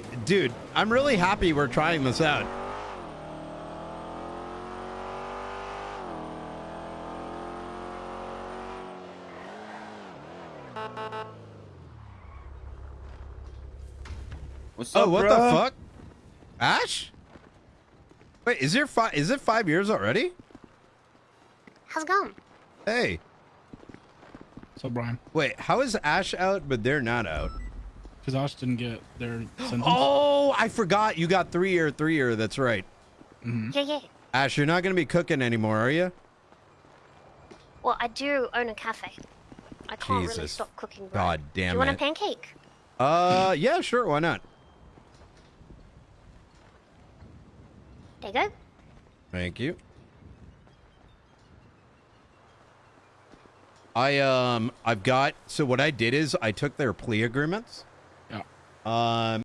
really, dude, I'm really happy we're trying this out. What's oh, up, Oh, what bruh? the fuck? Ash? Wait, is there five? Is it five years already? How's it going? Hey, So Brian, wait, how is Ash out but they're not out? Because Ash didn't get their sentence. Oh, I forgot you got three year, three year. That's right. Yeah, yeah. Ash, you're not gonna be cooking anymore, are you? Well, I do own a cafe. I can't really Jesus. stop cooking. Bread. God Do damn you want a pancake? Uh, yeah, sure, why not? There you go. Thank you. I um I've got so what I did is I took their plea agreements. Um